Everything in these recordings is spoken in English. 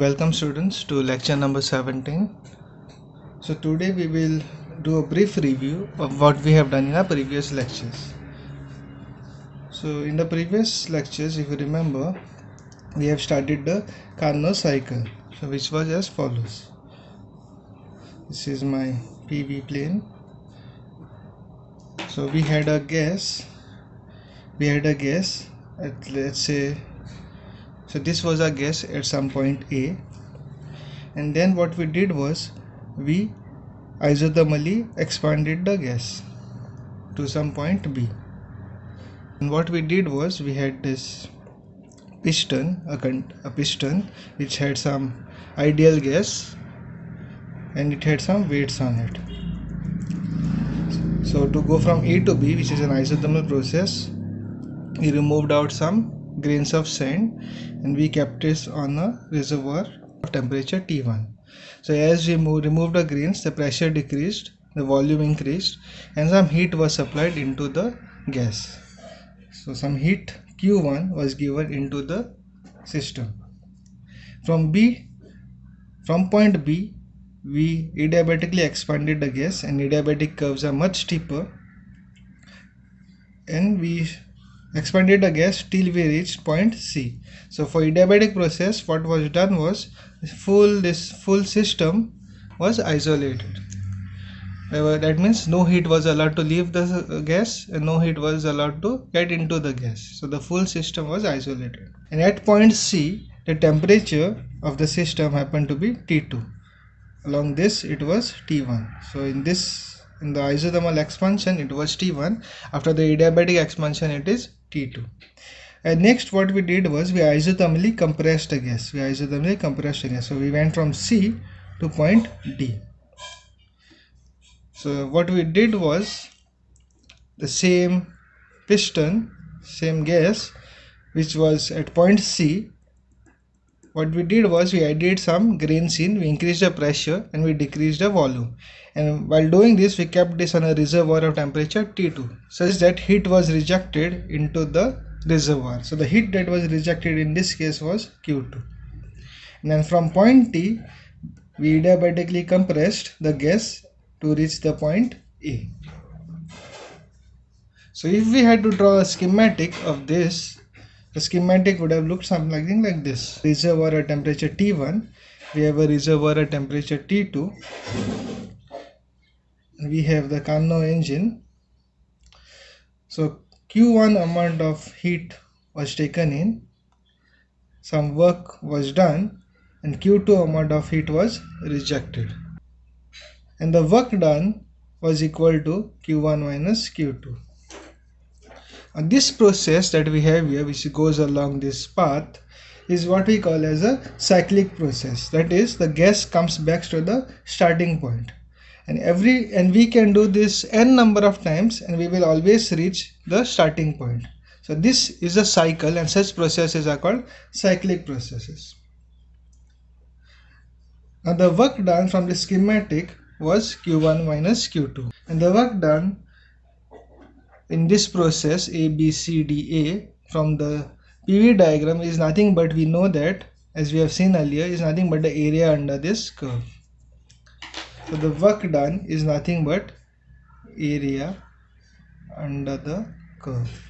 Welcome students to lecture number 17. So today we will do a brief review of what we have done in our previous lectures. So in the previous lectures if you remember we have studied the Carnot cycle so which was as follows. This is my PV plane. So we had a gas we had a gas at let's say so this was our gas at some point A. And then what we did was we isothermally expanded the gas to some point B. And what we did was we had this piston a, a piston which had some ideal gas and it had some weights on it. So to go from A to B which is an isothermal process we removed out some grains of sand and we kept this on a reservoir of temperature T1. So as we removed the grains, the pressure decreased, the volume increased and some heat was supplied into the gas. So some heat Q1 was given into the system. From B, from point B, we adiabatically expanded the gas and adiabatic curves are much steeper and we expanded the gas till we reached point C. So for adiabatic process what was done was full this full system was isolated. That means no heat was allowed to leave the gas and no heat was allowed to get into the gas. So the full system was isolated. And at point C the temperature of the system happened to be T2. Along this it was T1. So in this in the isothermal expansion it was T1 after the adiabatic expansion it is T2 and uh, next what we did was we isothermally compressed the gas. We isothermally compressed the gas. So we went from C to point D. So what we did was the same piston same gas which was at point C what we did was we added some grains in we increased the pressure and we decreased the volume. And while doing this we kept this on a reservoir of temperature T2 such that heat was rejected into the reservoir. So the heat that was rejected in this case was Q2 and then from point T we adiabatically compressed the gas to reach the point A. So if we had to draw a schematic of this the schematic would have looked something like this. Reservoir at temperature T1 we have a reservoir at temperature T2 we have the Carnot engine. So Q1 amount of heat was taken in. Some work was done and Q2 amount of heat was rejected. And the work done was equal to Q1 minus Q2 and this process that we have here which goes along this path is what we call as a cyclic process. That is the gas comes back to the starting point. And every and we can do this n number of times and we will always reach the starting point. So this is a cycle and such processes are called cyclic processes. Now the work done from the schematic was q1 minus q2 and the work done in this process a b c d a from the pv diagram is nothing but we know that as we have seen earlier is nothing but the area under this curve. So the work done is nothing but area under the curve.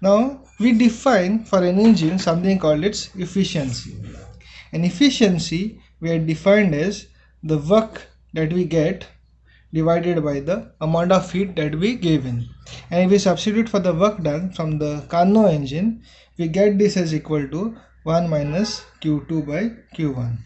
Now we define for an engine something called its efficiency. And efficiency we are defined as the work that we get divided by the amount of heat that we give in. And if we substitute for the work done from the Carnot engine we get this as equal to 1 minus q2 by q1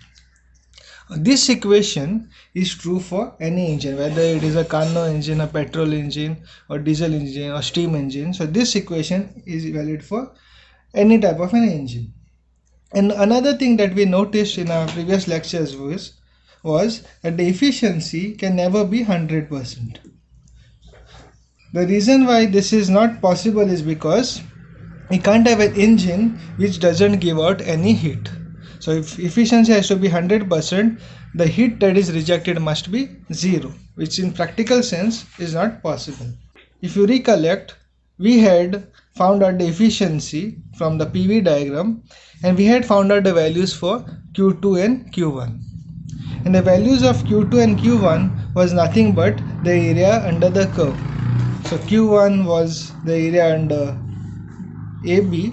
uh, this equation is true for any engine whether it is a Carnot engine a petrol engine or diesel engine or steam engine. So this equation is valid for any type of an engine. And another thing that we noticed in our previous lectures was was that the efficiency can never be 100% the reason why this is not possible is because we can't have an engine which doesn't give out any heat. So if efficiency has to be 100% the heat that is rejected must be zero which in practical sense is not possible. If you recollect we had found out the efficiency from the PV diagram and we had found out the values for Q2 and Q1 and the values of Q2 and Q1 was nothing but the area under the curve. So Q1 was the area under AB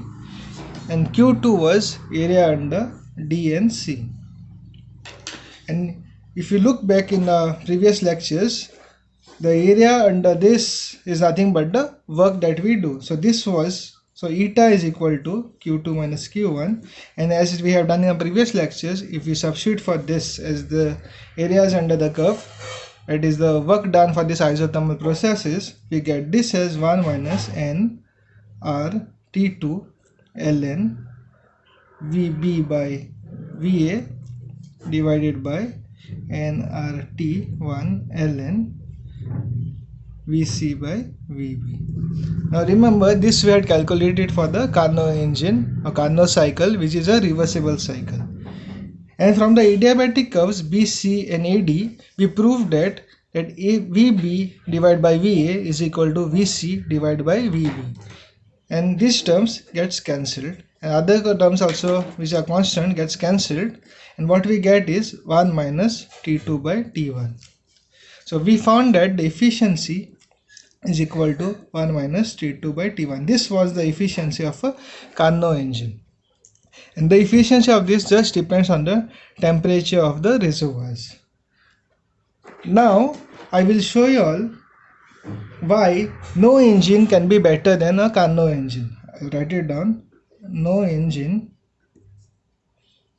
and Q2 was area under D and C. And if you look back in the previous lectures the area under this is nothing but the work that we do. So this was so eta is equal to q2 minus q1 and as we have done in the previous lectures if we substitute for this as the areas under the curve that is the work done for this isothermal processes we get this as 1 minus n r t2 ln vb by va divided by nRT1 ln Vc by Vb. Now remember this we had calculated for the Carnot engine or Carnot cycle which is a reversible cycle. And from the adiabatic curves BC and AD we proved that that A, VB divided by VA is equal to VC divided by VB and these terms gets cancelled and other terms also which are constant gets cancelled and what we get is 1 minus T2 by T1. So we found that the efficiency is equal to 1 minus T2 by T1. This was the efficiency of a Carnot engine. And the efficiency of this just depends on the temperature of the reservoirs. Now I will show you all why no engine can be better than a Carnot engine. I'll write it down. No engine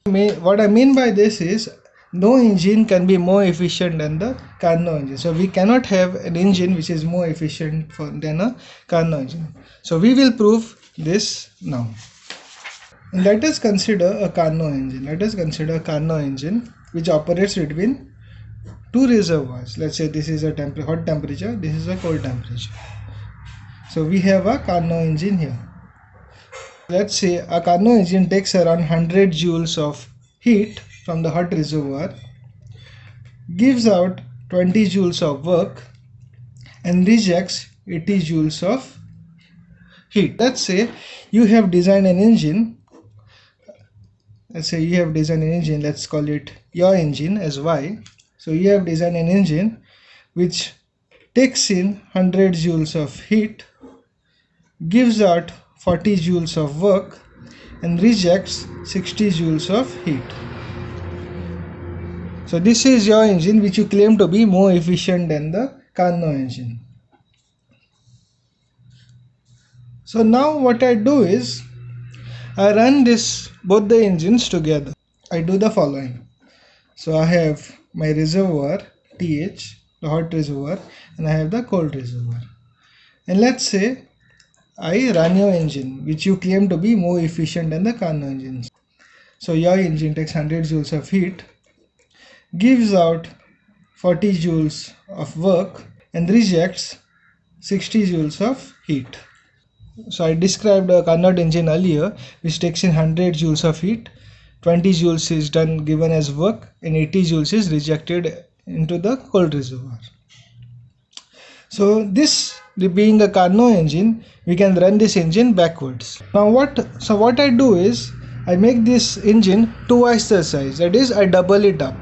what I mean by this is no engine can be more efficient than the Carnot engine. So we cannot have an engine which is more efficient for, than a Carnot engine. So we will prove this now. Let us consider a Carnot engine. Let us consider a Carnot engine which operates between two reservoirs. Let's say this is a temp hot temperature, this is a cold temperature. So we have a Carnot engine here let's say a Carnot engine takes around 100 joules of heat from the hot reservoir, gives out 20 joules of work and rejects 80 joules of heat. Let's say you have designed an engine, let's say you have designed an engine, let's call it your engine as Y. So you have designed an engine which takes in 100 joules of heat, gives out 40 joules of work and rejects 60 joules of heat. So this is your engine which you claim to be more efficient than the Carnot engine. So now what I do is I run this both the engines together. I do the following. So I have my reservoir TH, the hot reservoir and I have the cold reservoir. And let's say I run your engine which you claim to be more efficient than the Carnot engines. So your engine takes 100 joules of heat, gives out 40 joules of work and rejects 60 joules of heat. So I described a Carnot engine earlier which takes in 100 joules of heat, 20 joules is done given as work and 80 joules is rejected into the cold reservoir. So this being a Carnot engine, we can run this engine backwards. Now what, so what I do is, I make this engine twice the size, that is I double it up.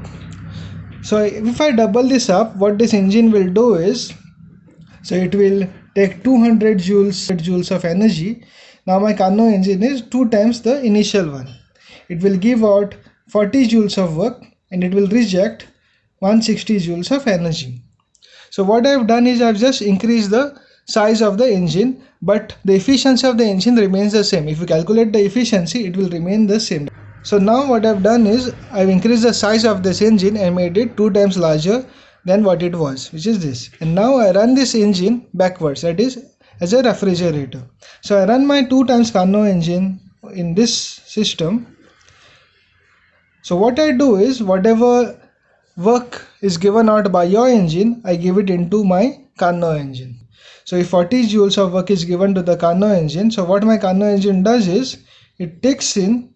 So if I double this up, what this engine will do is, so it will take 200 joules, joules of energy. Now my Carnot engine is 2 times the initial one. It will give out 40 joules of work and it will reject 160 joules of energy. So what I've done is I've just increased the size of the engine but the efficiency of the engine remains the same. If you calculate the efficiency it will remain the same. So now what I've done is I've increased the size of this engine and made it two times larger than what it was which is this and now I run this engine backwards that is as a refrigerator. So I run my two times Carnot engine in this system. So what I do is whatever work is given out by your engine, I give it into my Carnot engine. So if 40 joules of work is given to the Carnot engine, so what my Carnot engine does is, it takes in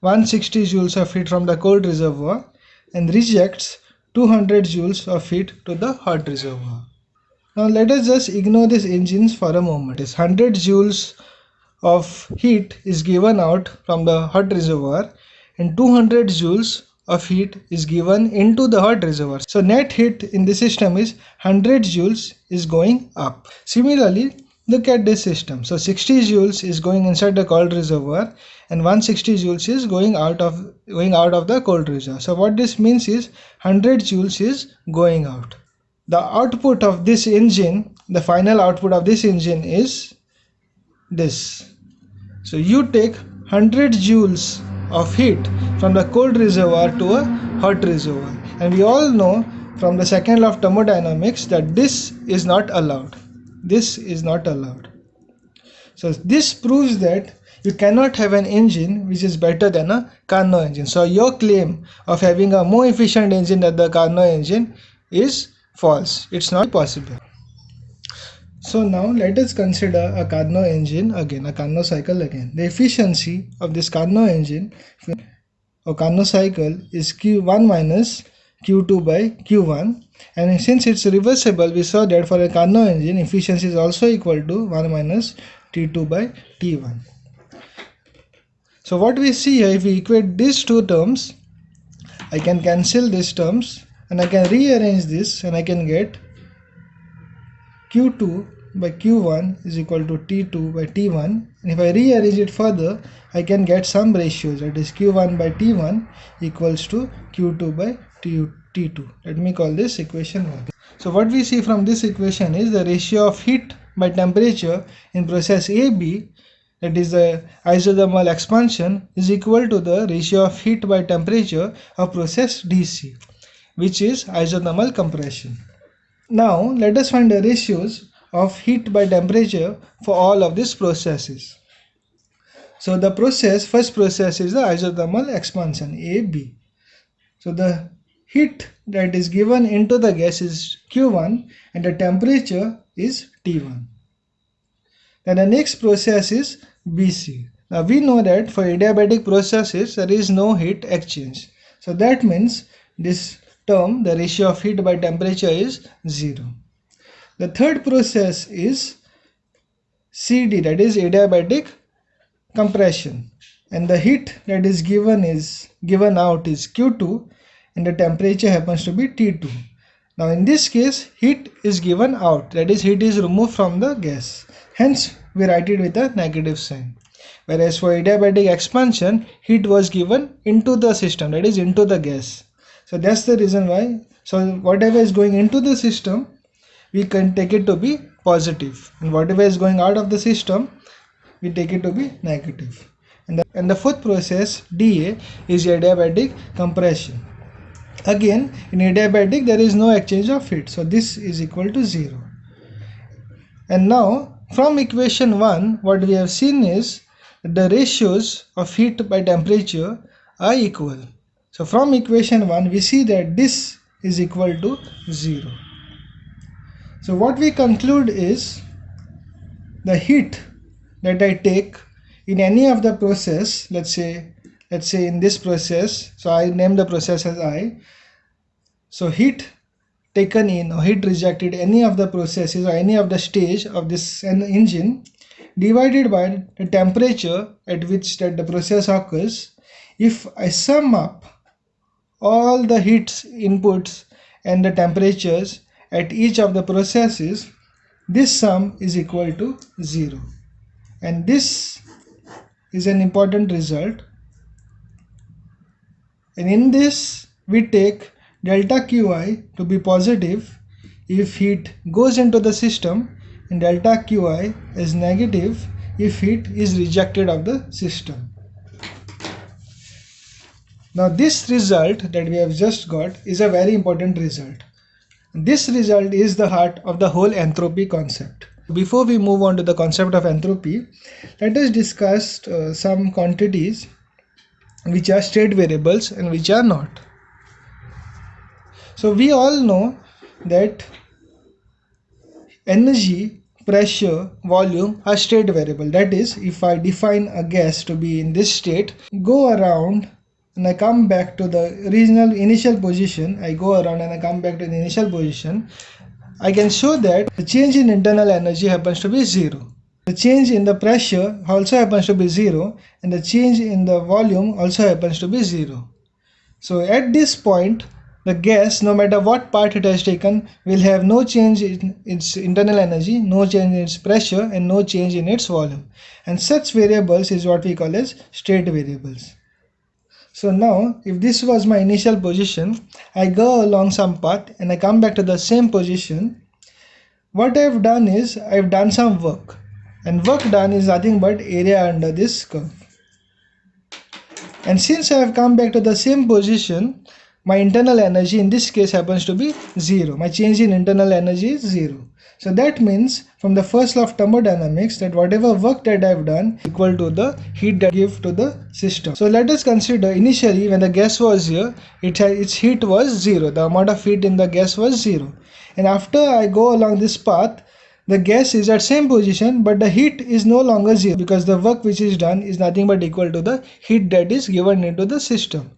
160 joules of heat from the cold reservoir and rejects 200 joules of heat to the hot reservoir. Now let us just ignore these engines for a moment. It's 100 joules of heat is given out from the hot reservoir and 200 joules of heat is given into the hot reservoir. So net heat in the system is 100 joules is going up. Similarly, look at this system. So 60 joules is going inside the cold reservoir and 160 joules is going out of going out of the cold reservoir. So what this means is 100 joules is going out. The output of this engine, the final output of this engine is this. So you take 100 joules of heat from the cold reservoir to a hot reservoir and we all know from the second law of thermodynamics that this is not allowed this is not allowed. So this proves that you cannot have an engine which is better than a Carnot engine. So your claim of having a more efficient engine than the Carnot engine is false. It's not possible. So now let us consider a Carnot engine again, a Carnot cycle again. The efficiency of this Carnot engine or Carnot cycle is Q1 minus Q2 by Q1 and since it's reversible we saw that for a Carnot engine efficiency is also equal to 1 minus T2 by T1. So what we see here if we equate these two terms I can cancel these terms and I can rearrange this and I can get Q2 by q1 is equal to t2 by t1 and if I rearrange it further I can get some ratios. That is q1 by t1 equals to q2 by t, t2 let me call this equation 1 so what we see from this equation is the ratio of heat by temperature in process AB that is the isothermal expansion is equal to the ratio of heat by temperature of process DC which is isothermal compression now let us find the ratios of heat by temperature for all of these processes. So the process, first process is the isothermal expansion AB. So the heat that is given into the gas is Q1 and the temperature is T1. Then the next process is BC. Now we know that for adiabatic processes there is no heat exchange. So that means this term the ratio of heat by temperature is 0. The third process is CD that is adiabatic compression and the heat that is given is given out is Q2 and the temperature happens to be T2. Now in this case heat is given out. That is heat is removed from the gas. Hence we write it with a negative sign. Whereas for adiabatic expansion heat was given into the system that is into the gas. So that's the reason why. So whatever is going into the system we can take it to be positive. And whatever is going out of the system we take it to be negative. And the, and the fourth process DA is adiabatic compression again in adiabatic there is no exchange of heat. So this is equal to 0 and now from equation 1 what we have seen is the ratios of heat by temperature are equal. So from equation 1 we see that this is equal to 0 so what we conclude is the heat that I take in any of the process, let's say, let's say in this process, so I name the process as I. So heat taken in or heat rejected any of the processes or any of the stage of this engine divided by the temperature at which that the process occurs. If I sum up all the heat inputs and the temperatures at each of the processes this sum is equal to 0 and this is an important result and in this we take delta qi to be positive if heat goes into the system and delta qi is negative if heat is rejected of the system. Now this result that we have just got is a very important result this result is the heart of the whole entropy concept. Before we move on to the concept of entropy, let us discuss uh, some quantities which are state variables and which are not. So we all know that energy, pressure, volume are state variable. That is, if I define a gas to be in this state, go around and I come back to the original initial position I go around and I come back to the initial position I can show that the change in internal energy happens to be 0. The change in the pressure also happens to be 0 and the change in the volume also happens to be 0. So at this point the gas no matter what part it has taken will have no change in its internal energy, no change in its pressure and no change in its volume. And such variables is what we call as state variables. So now if this was my initial position, I go along some path and I come back to the same position. What I have done is I have done some work and work done is nothing but area under this curve. And since I have come back to the same position, my internal energy in this case happens to be 0. My change in internal energy is 0. So that means from the first law of thermodynamics that whatever work that I have done equal to the heat that I give to the system. So let us consider initially when the gas was here, it its heat was 0. The amount of heat in the gas was 0. And after I go along this path, the gas is at same position but the heat is no longer zero because the work which is done is nothing but equal to the heat that is given into the system.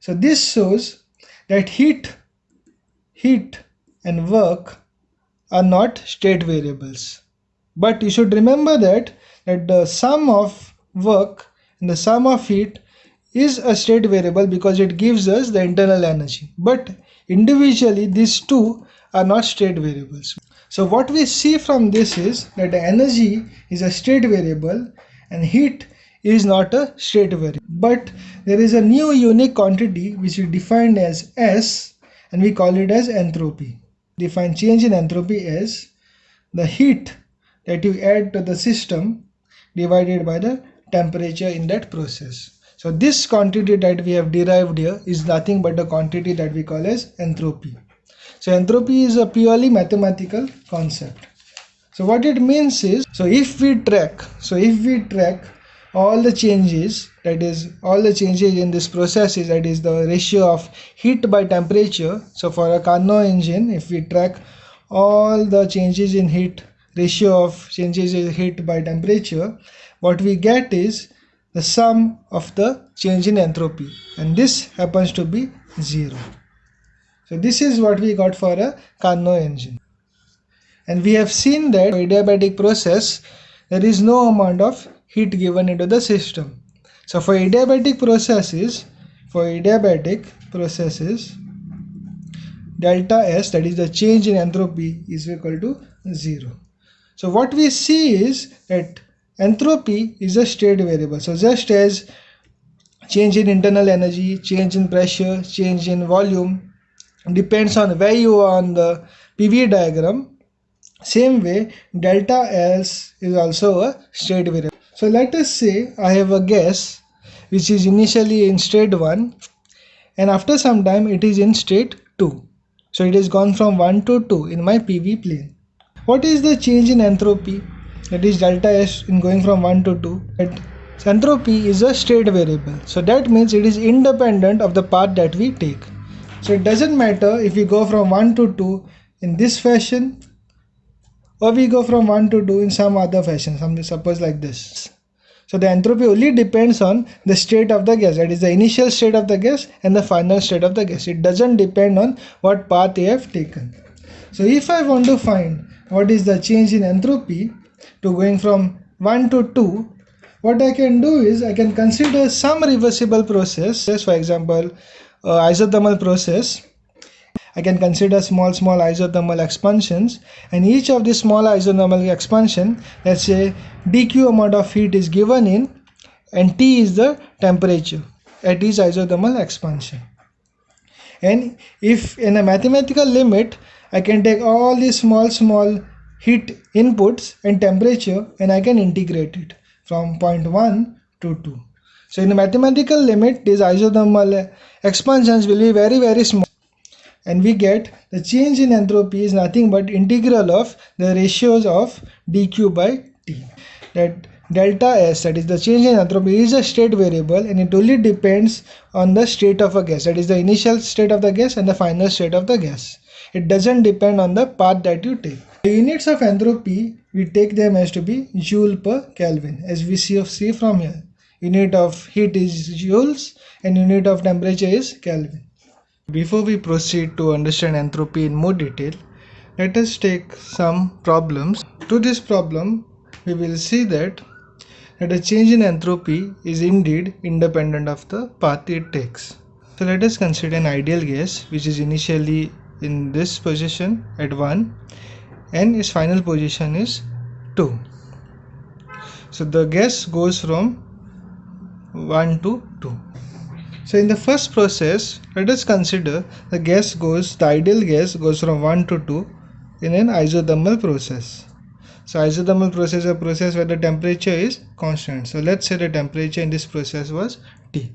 So this shows that heat, heat and work are not state variables. But you should remember that, that the sum of work and the sum of heat is a state variable because it gives us the internal energy. But individually these two are not state variables. So what we see from this is that the energy is a state variable and heat is not a state variable. But there is a new unique quantity which we defined as S and we call it as entropy. Define change in entropy as the heat that you add to the system divided by the temperature in that process. So this quantity that we have derived here is nothing but the quantity that we call as entropy. So entropy is a purely mathematical concept. So what it means is, so if we track, so if we track all the changes, that is all the changes in this process is that is the ratio of heat by temperature. So for a Carnot engine, if we track all the changes in heat, ratio of changes in heat by temperature, what we get is the sum of the change in entropy and this happens to be zero. So this is what we got for a Carnot engine. And we have seen that for adiabatic process, there is no amount of heat given into the system. So for adiabatic processes, for adiabatic processes, delta S that is the change in entropy is equal to 0. So what we see is that entropy is a state variable. So just as change in internal energy, change in pressure, change in volume, depends on where you are on the PV diagram. Same way, delta S is also a state variable. So let us say I have a gas which is initially in state 1 and after some time it is in state 2. So it has gone from 1 to 2 in my PV plane. What is the change in entropy? That is delta S in going from 1 to 2. That entropy is a state variable. So that means it is independent of the path that we take. So it doesn't matter if we go from 1 to 2 in this fashion or we go from 1 to 2 in some other fashion, suppose like this. So the entropy only depends on the state of the gas, that is the initial state of the gas and the final state of the gas. It doesn't depend on what path you have taken. So if I want to find what is the change in entropy to going from 1 to 2, what I can do is I can consider some reversible process, for example, Uh, isothermal process. I can consider small small isothermal expansions. And each of the small isothermal expansion let's say dq amount of heat is given in and T is the temperature at each isothermal expansion. And if in a mathematical limit I can take all these small small heat inputs and temperature and I can integrate it from point 1 to 2 so in the mathematical limit, these isothermal expansions will be very very small and we get the change in entropy is nothing but integral of the ratios of dq by t. That delta S that is the change in entropy is a state variable and it only depends on the state of a gas that is the initial state of the gas and the final state of the gas. It doesn't depend on the path that you take. The units of entropy we take them as to be joule per Kelvin as we see, see from here unit of heat is joules and unit of temperature is Kelvin. Before we proceed to understand entropy in more detail, let us take some problems. To this problem, we will see that, that a change in entropy is indeed independent of the path it takes. So let us consider an ideal gas which is initially in this position at 1 and its final position is 2. So the gas goes from 1 to 2. So in the first process, let us consider the gas goes, the ideal gas goes from 1 to 2 in an isothermal process. So isothermal process is a process where the temperature is constant. So let's say the temperature in this process was T.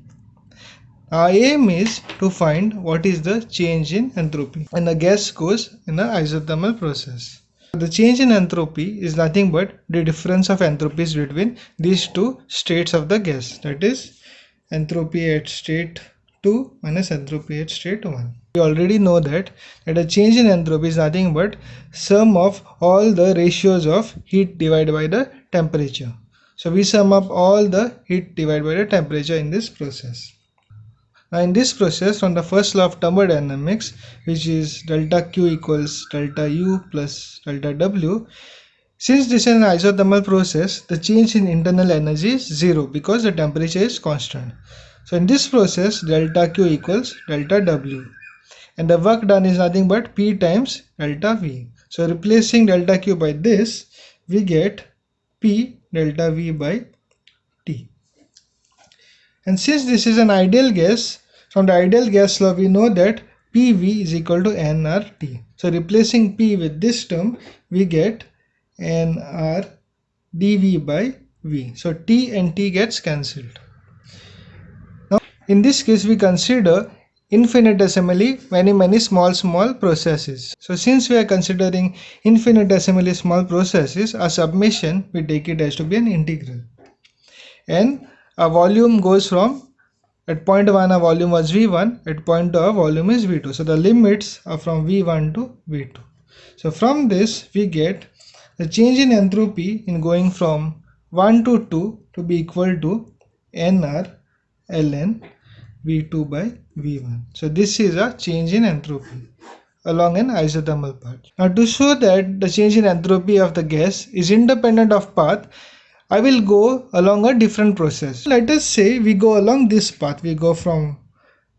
Our aim is to find what is the change in entropy and the gas goes in an isothermal process. The change in entropy is nothing but the difference of entropies between these two states of the gas. That is entropy at state 2 minus entropy at state 1 we already know that that a change in entropy is nothing but sum of all the ratios of heat divided by the temperature. So we sum up all the heat divided by the temperature in this process now in this process from the first law of thermodynamics which is delta q equals delta u plus delta w since this is an isothermal process the change in internal energy is zero because the temperature is constant so in this process delta q equals delta w and the work done is nothing but P times delta V. So replacing delta Q by this, we get P delta V by. And since this is an ideal gas, from the ideal gas law we know that PV is equal to nRT. So replacing P with this term, we get nR dV by V. So T and T gets cancelled. Now in this case we consider infinitesimally many many small small processes. So since we are considering infinitesimally small processes, a summation we take it as to be an integral. And a volume goes from at point 1 a volume was v1 at point 2 a volume is v2 so the limits are from v1 to v2 so from this we get the change in entropy in going from 1 to 2 to be equal to nr ln v2 by v1 so this is a change in entropy along an isothermal path. Now to show that the change in entropy of the gas is independent of path I will go along a different process. Let us say we go along this path. We go from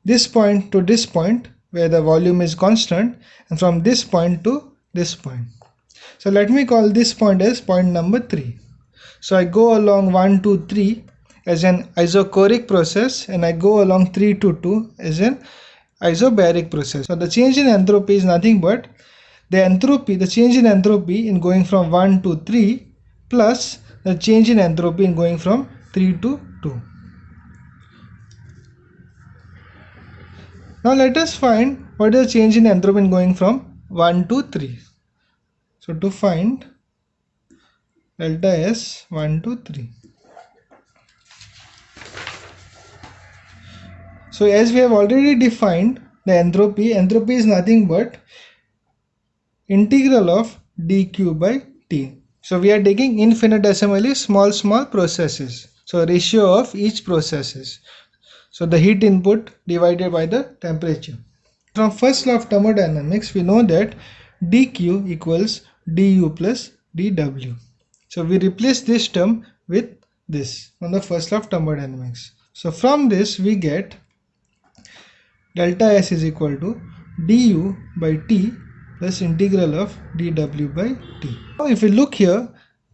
this point to this point where the volume is constant and from this point to this point. So let me call this point as point number 3 so I go along 1 2 3 as an isochoric process and I go along 3 to 2 as an isobaric process. So the change in entropy is nothing but the entropy, the change in entropy in going from 1 to 3 plus the change in entropy in going from 3 to 2. Now let us find what is the change in entropy in going from 1 to 3. So to find delta S 1 to 3. So as we have already defined the entropy, entropy is nothing but integral of dq by t. So we are taking infinitesimally small small processes. So ratio of each processes. So the heat input divided by the temperature. From first law of thermodynamics we know that dq equals du plus dw. So we replace this term with this on the first law of thermodynamics. So from this we get delta S is equal to du by t plus integral of dw by t. Now if we look here,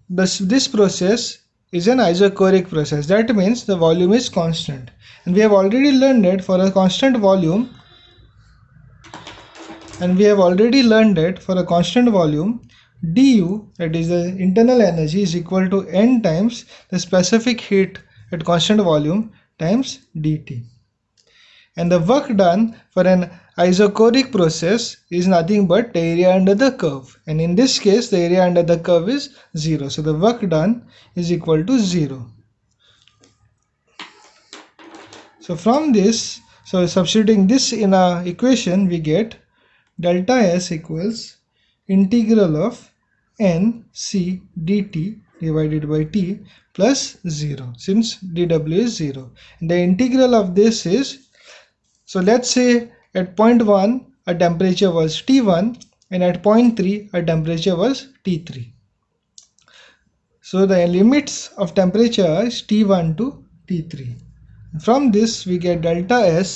this, this process is an isochoric process. That means the volume is constant. And we have already learned it for a constant volume, and we have already learned it for a constant volume, du, that is the internal energy, is equal to n times the specific heat at constant volume times dt and the work done for an isochoric process is nothing but area under the curve and in this case the area under the curve is 0 so the work done is equal to 0 so from this so substituting this in a equation we get delta s equals integral of n c dt divided by t plus 0 since dw is 0 and the integral of this is so let's say at point 1 a temperature was T1 and at point 3 our temperature was T3. So the limits of temperature is T1 to T3. From this we get delta S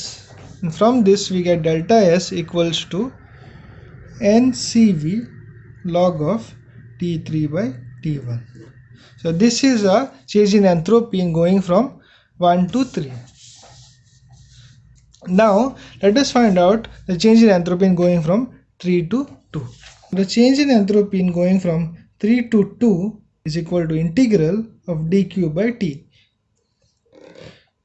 and from this we get delta S equals to NCV log of T3 by T1. So this is a change in entropy going from 1 to 3. Now let us find out the change in entropy in going from 3 to 2. The change in entropy in going from 3 to 2 is equal to integral of dq by t.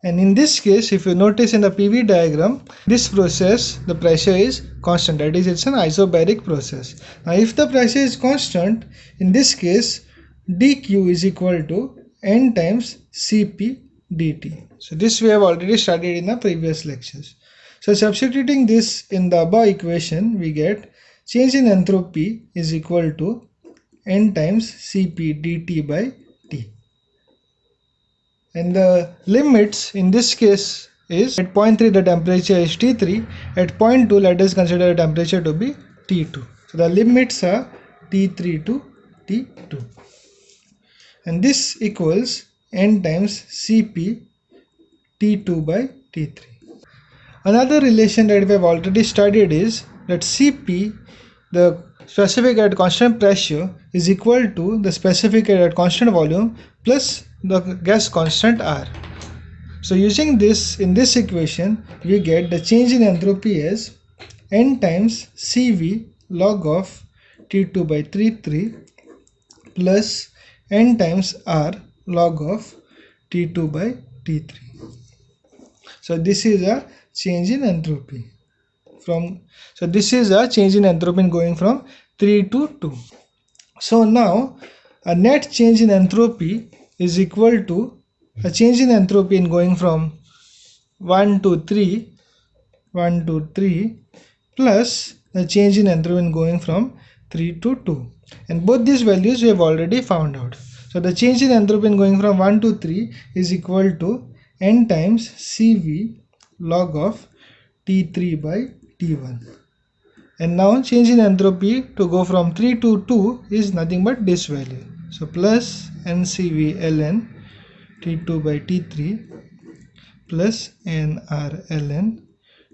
And in this case, if you notice in the PV diagram, this process, the pressure is constant. That is, it's an isobaric process. Now, if the pressure is constant, in this case, dq is equal to n times cp dt. So this we have already studied in the previous lectures. So substituting this in the above equation, we get change in entropy is equal to n times cp dt by t. And the limits in this case is at point 3 the temperature is T3, at point 2 let us consider the temperature to be T2. So the limits are T3 to T2 and this equals n times Cp T2 by T3. Another relation that we have already studied is that Cp, the specific at constant pressure, is equal to the specific at constant volume plus the gas constant R. So using this in this equation, we get the change in entropy as n times Cv log of T2 by T3 plus n times R log of T2 by T3. So this is a change in entropy from so this is a change in entropy going from 3 to 2. So now a net change in entropy is equal to a change in entropy in going from 1 to 3 1 to 3 plus the change in entropy in going from 3 to 2 and both these values we have already found out so the change in entropy in going from 1 to 3 is equal to n times cv log of t3 by t1 and now change in entropy to go from 3 to 2 is nothing but this value. So plus ncv ln t2 by t3 plus nr ln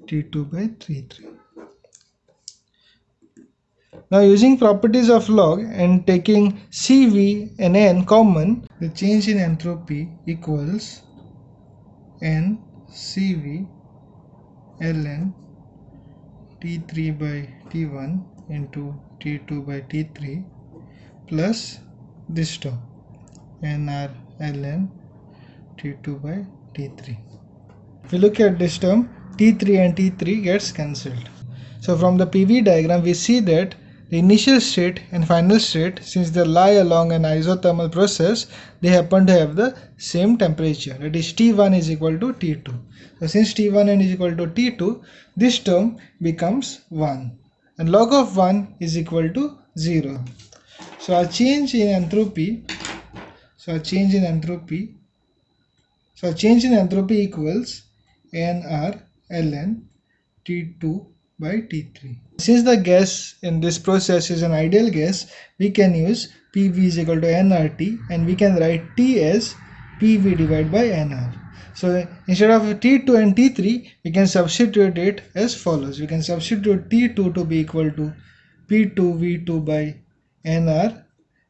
t2 by t3 now using properties of log and taking cv and n common the change in entropy equals n cv ln t3 by t1 into t2 by t3 plus this term nr ln t2 by t3 if you look at this term t3 and t3 gets cancelled. So from the pv diagram we see that the initial state and final state, since they lie along an isothermal process, they happen to have the same temperature. That is T1 is equal to T2. So since T1 is equal to T2, this term becomes 1 and log of 1 is equal to 0. So a change in entropy, so a change in entropy, so a change in entropy equals nr ln T2 by T3. Since the gas in this process is an ideal gas, we can use PV is equal to nRT and we can write T as PV divided by nR. So instead of T2 and T3, we can substitute it as follows. We can substitute T2 to be equal to P2V2 by nR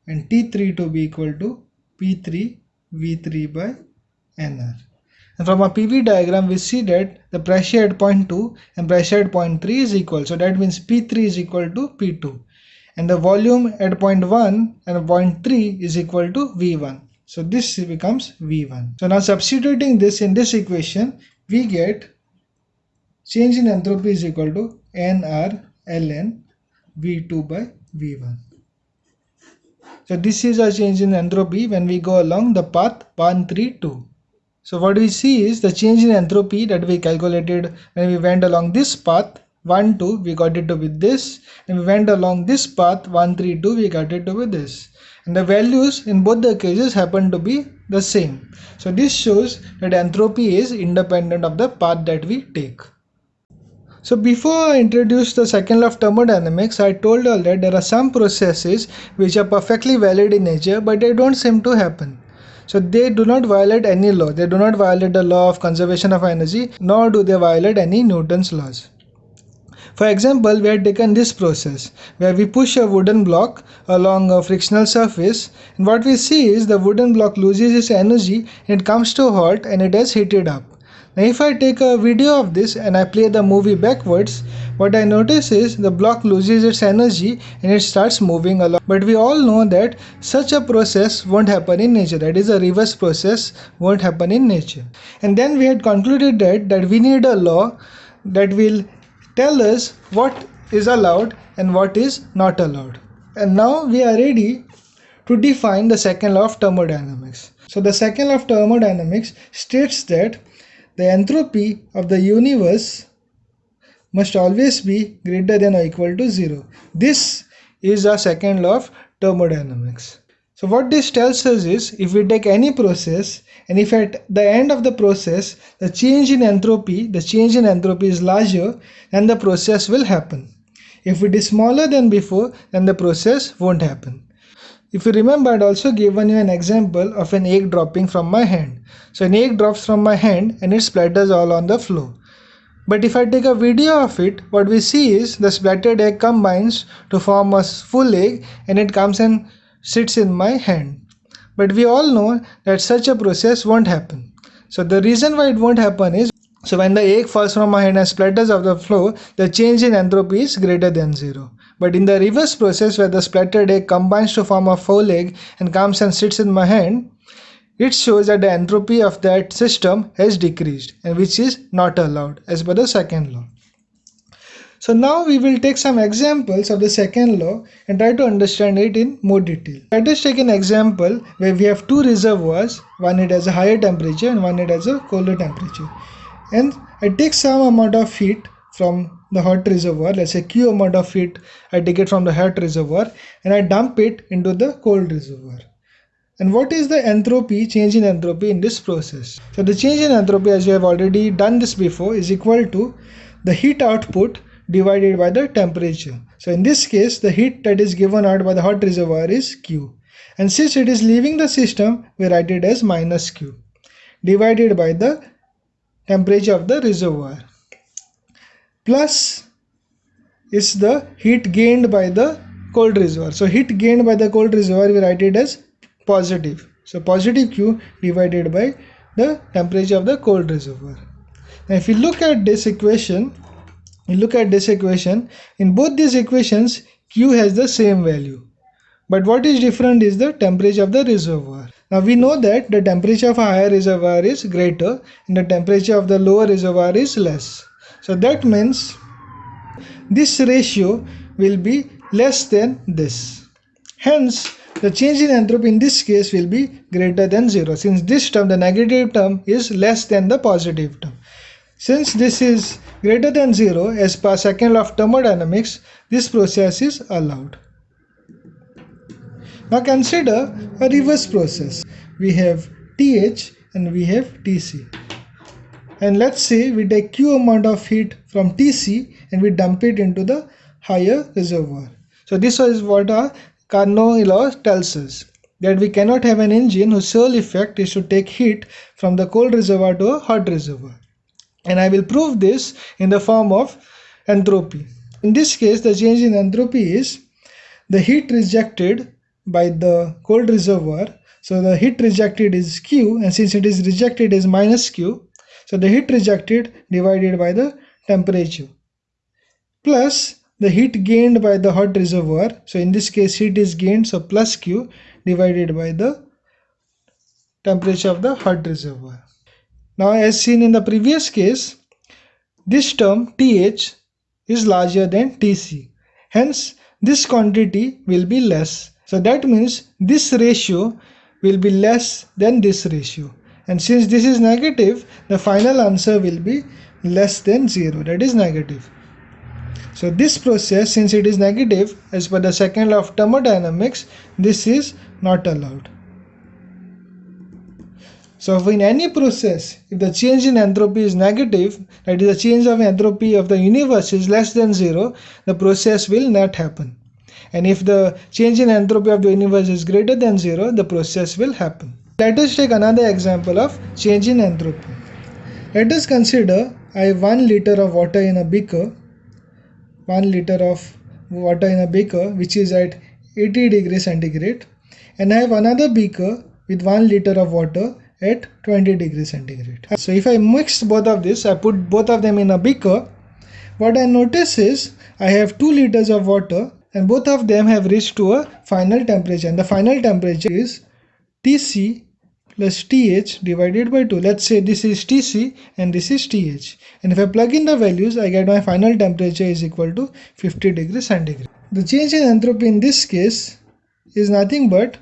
and T3 to be equal to P3V3 by nR. And from a PV diagram, we see that the pressure at point 2 and pressure at point 3 is equal. So that means P3 is equal to P2. And the volume at point 1 and point 3 is equal to V1. So this becomes V1. So now substituting this in this equation, we get change in entropy is equal to nR ln V2 by V1. So this is a change in entropy when we go along the path 1, 3, 2. So what we see is the change in entropy that we calculated when we went along this path 1 2 we got it to be this and we went along this path 1 3 2 we got it to be this and the values in both the cases happen to be the same. So this shows that entropy is independent of the path that we take. So before I introduce the second law of thermodynamics, I told you that there are some processes which are perfectly valid in nature but they don't seem to happen. So they do not violate any law. They do not violate the law of conservation of energy nor do they violate any Newton's laws. For example, we have taken this process where we push a wooden block along a frictional surface and what we see is the wooden block loses its energy and it comes to halt and it is heated up. Now if I take a video of this and I play the movie backwards, what I notice is the block loses its energy and it starts moving along. But we all know that such a process won't happen in nature. That is a reverse process won't happen in nature. And then we had concluded that, that we need a law that will tell us what is allowed and what is not allowed. And now we are ready to define the second law of thermodynamics. So the second law of thermodynamics states that the entropy of the universe must always be greater than or equal to 0. This is our second law of thermodynamics. So what this tells us is if we take any process and if at the end of the process the change in entropy, the change in entropy is larger then the process will happen. If it is smaller than before then the process won't happen. If you remember, I had also given you an example of an egg dropping from my hand. So an egg drops from my hand and it splatters all on the floor. But if I take a video of it, what we see is the splattered egg combines to form a full egg and it comes and sits in my hand. But we all know that such a process won't happen. So the reason why it won't happen is so when the egg falls from my hand and splatters off the floor, the change in entropy is greater than zero. But in the reverse process where the splattered egg combines to form a full egg and comes and sits in my hand, it shows that the entropy of that system has decreased and which is not allowed as per the second law. So now we will take some examples of the second law and try to understand it in more detail. Let us take an example where we have two reservoirs, one it has a higher temperature and one it has a colder temperature. And I take some amount of heat from the hot reservoir let's say q amount of heat I take it from the hot reservoir and I dump it into the cold reservoir and what is the entropy? Change in entropy in this process. So the change in entropy as you have already done this before is equal to the heat output divided by the temperature. So in this case the heat that is given out by the hot reservoir is q. And since it is leaving the system we write it as minus q divided by the temperature of the reservoir. Plus is the heat gained by the cold reservoir. So heat gained by the cold reservoir we write it as positive. So positive Q divided by the temperature of the cold reservoir. Now if you look at this equation, you look at this equation, in both these equations Q has the same value. But what is different is the temperature of the reservoir. Now we know that the temperature of a higher reservoir is greater and the temperature of the lower reservoir is less. So that means this ratio will be less than this. Hence, the change in entropy in this case will be greater than 0 since this term, the negative term is less than the positive term. Since this is greater than 0 as per second law of thermodynamics, this process is allowed. Now consider a reverse process. We have TH and we have TC and let's say we take q amount of heat from Tc and we dump it into the higher reservoir. So this is what our Carnot law tells us that we cannot have an engine whose sole effect is to take heat from the cold reservoir to a hot reservoir. And I will prove this in the form of entropy. In this case the change in entropy is the heat rejected by the cold reservoir. So the heat rejected is Q and since it is rejected is minus Q so the heat rejected divided by the temperature plus the heat gained by the hot reservoir. So in this case heat is gained so plus Q divided by the temperature of the hot reservoir. Now as seen in the previous case this term TH is larger than TC. Hence this quantity will be less. So that means this ratio will be less than this ratio and since this is negative the final answer will be less than 0 that is negative. So this process since it is negative as per the second law of thermodynamics this is not allowed. So in any process, if the change in entropy is negative, that is the change of entropy of the universe is less than zero, the process will not happen. And if the change in entropy of the universe is greater than zero, the process will happen. Let us take another example of change in entropy. Let us consider I have 1 liter of water in a beaker, 1 liter of water in a beaker which is at 80 degrees centigrade and I have another beaker with 1 liter of water at 20 degrees centigrade. So if I mix both of this, I put both of them in a beaker, what I notice is I have 2 liters of water and both of them have reached to a final temperature and the final temperature is Tc plus Th divided by 2. Let's say this is Tc and this is Th. And if I plug in the values, I get my final temperature is equal to 50 degrees centigrade. The change in entropy in this case is nothing but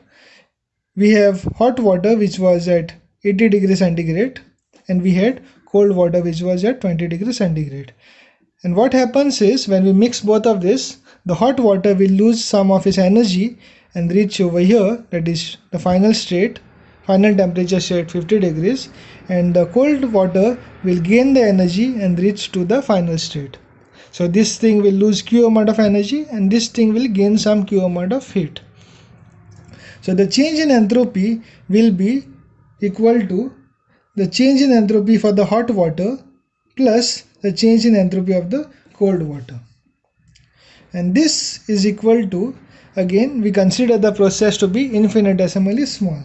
we have hot water which was at 80 degrees centigrade and we had cold water which was at 20 degrees centigrade. And what happens is when we mix both of this, the hot water will lose some of its energy and reach over here that is the final state final temperature at 50 degrees and the cold water will gain the energy and reach to the final state. So this thing will lose q amount of energy and this thing will gain some q amount of heat. So the change in entropy will be equal to the change in entropy for the hot water plus the change in entropy of the cold water. And this is equal to again we consider the process to be infinitesimally small.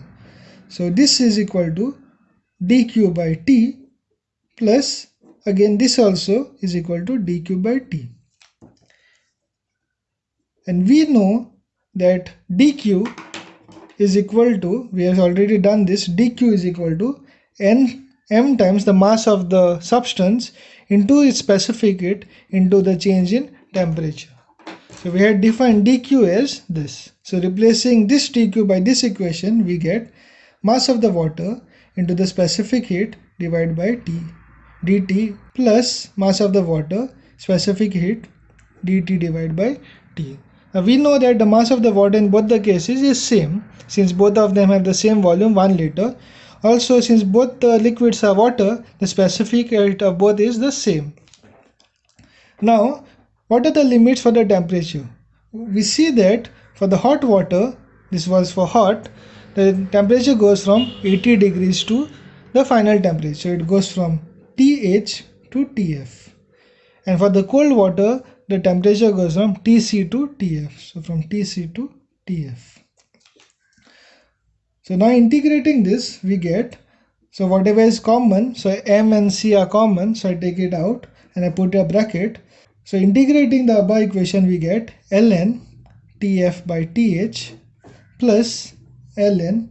So this is equal to dq by t plus again this also is equal to dq by t. And we know that dq is equal to, we have already done this, dq is equal to n m times the mass of the substance into its specific heat into the change in temperature. So we had defined dq as this. So replacing this dq by this equation, we get mass of the water into the specific heat divided by T dt plus mass of the water specific heat dt divided by T. Now we know that the mass of the water in both the cases is same since both of them have the same volume 1 liter. Also since both the liquids are water the specific heat of both is the same. Now what are the limits for the temperature? We see that for the hot water this was for hot the temperature goes from 80 degrees to the final temperature. It goes from TH to TF. And for the cold water, the temperature goes from TC to TF. So from TC to TF. So now integrating this, we get, so whatever is common, so M and C are common, so I take it out and I put a bracket. So integrating the above equation, we get ln TF by TH plus ln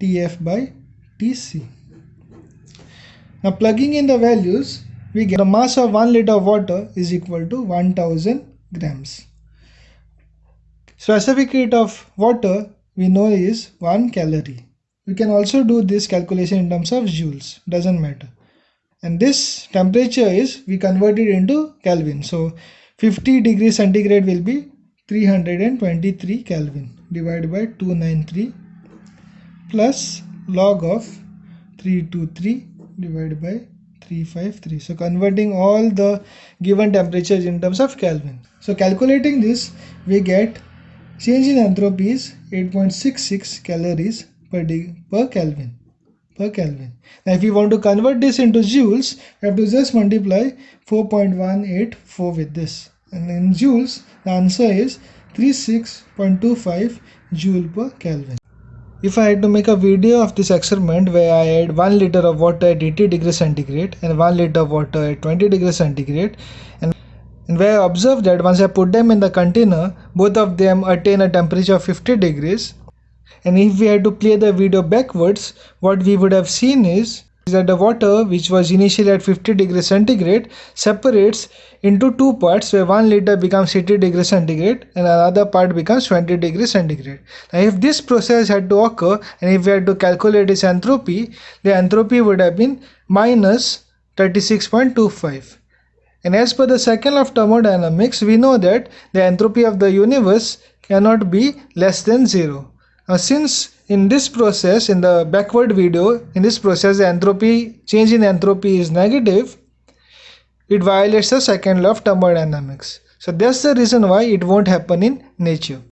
Tf by Tc. Now plugging in the values, we get the mass of 1 liter of water is equal to 1000 grams. Specific heat of water we know is 1 calorie. We can also do this calculation in terms of joules, doesn't matter. And this temperature is, we convert it into Kelvin. So 50 degrees centigrade will be 323 Kelvin divided by 293 plus log of 323 divided by 353 so converting all the given temperatures in terms of Kelvin. So calculating this we get change in entropy is 8.66 calories per, per Kelvin per Kelvin. Now if we want to convert this into joules we have to just multiply 4.184 with this. And in joules the answer is 36.25 joule per Kelvin if I had to make a video of this experiment where I add 1 liter of water at 80 degrees centigrade and 1 liter of water at 20 degrees centigrade and, and where I observe that once I put them in the container both of them attain a temperature of 50 degrees. And if we had to play the video backwards what we would have seen is that the water which was initially at 50 degrees centigrade separates into two parts where one liter becomes 80 degrees centigrade and another part becomes 20 degrees centigrade. Now if this process had to occur and if we had to calculate its entropy, the entropy would have been minus 36.25. And as per the second law of thermodynamics, we know that the entropy of the universe cannot be less than 0. Uh, since in this process in the backward video in this process the entropy change in entropy is negative it violates the second law of thermodynamics. So that's the reason why it won't happen in nature